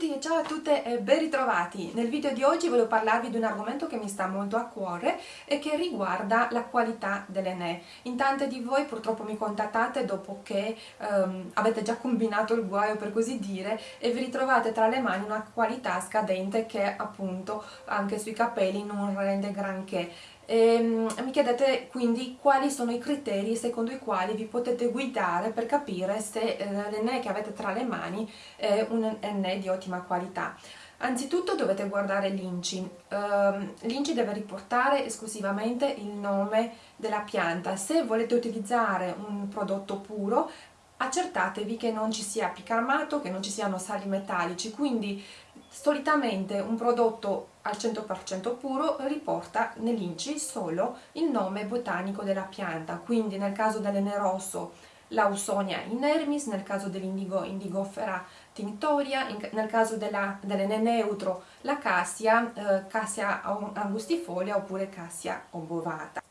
Ciao a tutte e ben ritrovati! Nel video di oggi voglio parlarvi di un argomento che mi sta molto a cuore e che riguarda la qualità delle ne. In tante di voi purtroppo mi contattate dopo che um, avete già combinato il guaio per così dire e vi ritrovate tra le mani una qualità scadente che appunto anche sui capelli non rende granché. E, um, mi chiedete quindi quali sono i criteri secondo i quali vi potete guidare per capire se eh, che avete tra le mani è un enne di ottima qualità. Anzitutto dovete guardare l'INCI, uh, l'INCI deve riportare esclusivamente il nome della pianta, se volete utilizzare un prodotto puro accertatevi che non ci sia picamato, che non ci siano sali metallici, quindi solitamente un prodotto al 100% puro riporta nell'INCI solo il nome botanico della pianta, quindi nel caso dell'enerosso l'Ausonia inermis, nel caso dell'indigo indigofera tinctoria, in, nel caso dell'N neutro la cassia, eh, cassia angustifolia oppure cassia obovata.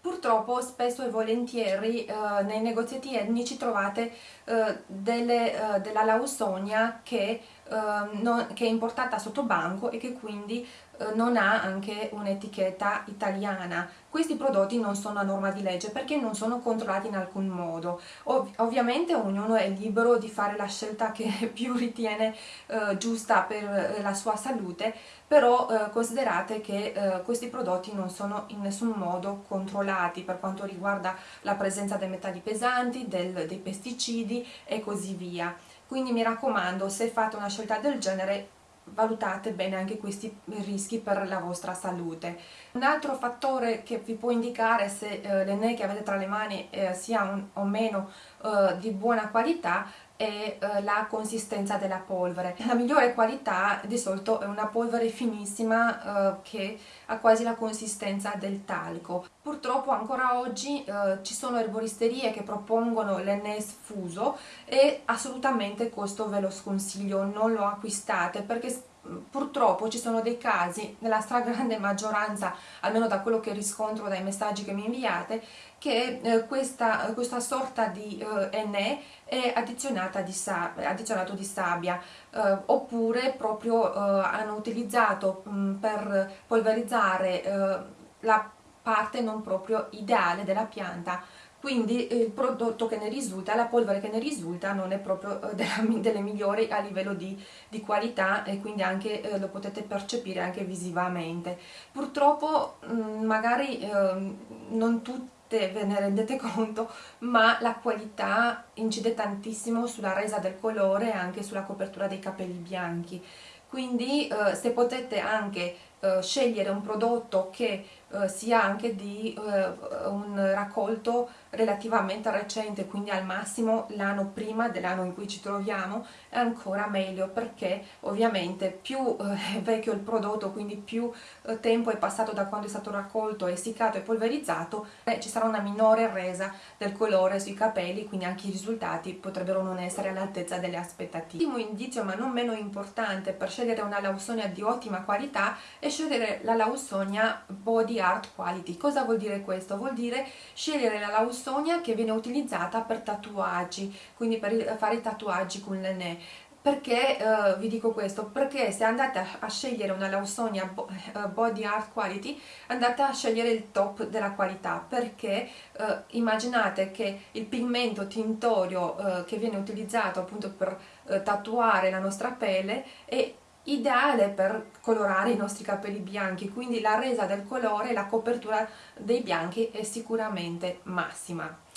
Purtroppo spesso e volentieri eh, nei negozietti etnici trovate eh, delle, eh, della lausonia che, eh, non, che, è importata sotto banco e che quindi non ha anche un'etichetta italiana. Questi prodotti non sono a norma di legge perché non sono controllati in alcun modo. Ov ovviamente ognuno è libero di fare la scelta che più ritiene eh, giusta per la sua salute, però considerate che questi prodotti non sono in nessun modo controllati per quanto riguarda la presenza dei metalli pesanti, del, dei pesticidi e così via. Quindi mi raccomando, se fate una scelta del genere valutate bene anche questi rischi per la vostra salute. Un altro fattore che vi può indicare se eh, l'enne che avete tra le mani eh, sia un, o meno eh, di buona qualità è eh, la consistenza della polvere. La migliore qualità di solito è una polvere finissima eh, che ha quasi la consistenza del talco. Purtroppo ancora oggi eh, ci sono erboristerie che propongono l'NS fuso e assolutamente questo ve lo sconsiglio, non lo acquistate perché purtroppo ci sono dei casi, nella stragrande maggioranza, almeno da quello che riscontro dai messaggi che mi inviate, che eh, questa, questa, sorta di eh, NE è addizionata di addizionato di sabbia eh, oppure proprio eh, hanno utilizzato mh, per polverizzare eh, la parte non proprio ideale della pianta quindi eh, il prodotto che ne risulta, la polvere che ne risulta non è proprio eh, della, delle migliori a livello di, di, qualità e quindi anche eh, lo potete percepire anche visivamente. Purtroppo mh, mm, magari eh, non tutte ve ne rendete conto, ma la qualità incide tantissimo sulla resa del colore e anche sulla copertura dei capelli bianchi. Quindi eh, se potete anche eh, scegliere un prodotto che eh, sia anche di eh, un raccolto relativamente recente, quindi al massimo l'anno prima dell'anno in cui ci troviamo, è ancora meglio perché ovviamente più eh, è vecchio il prodotto, quindi più eh, tempo è passato da quando è stato raccolto, essiccato e polverizzato, ci sarà una minore resa del colore sui capelli, quindi anche i risultati potrebbero non essere all'altezza delle aspettative. L'ultimo indizio, ma non meno importante, per scegliere una lausonia di ottima qualità è scegliere la Lausonia Body Art Quality. Cosa vuol dire questo? Vuol dire scegliere la Lausonia che viene utilizzata per tatuaggi, quindi per fare tatuaggi con l'enne. Perché uh, vi dico questo? Perché se andate a, scegliere una Lausonia uh, Body Art Quality andate a scegliere il top della qualità perché uh, immaginate che il pigmento tintorio che viene utilizzato appunto per tatuare la nostra pelle è ideale per colorare i nostri capelli bianchi quindi la resa del colore la copertura dei bianchi è sicuramente massima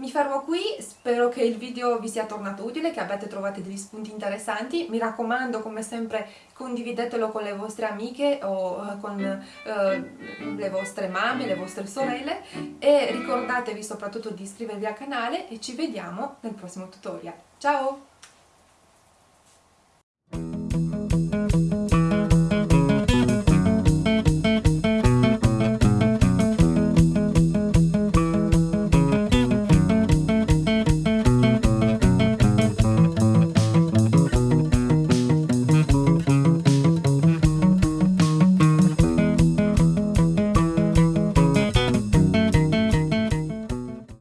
mi fermo qui, spero che il video vi sia tornato utile, che abbiate trovato degli spunti interessanti, mi raccomando come sempre condividetelo con le vostre amiche o eh, con eh, le vostre mamme, le vostre sorelle e ricordatevi soprattutto di iscrivervi al canale e ci vediamo nel prossimo tutorial. Ciao!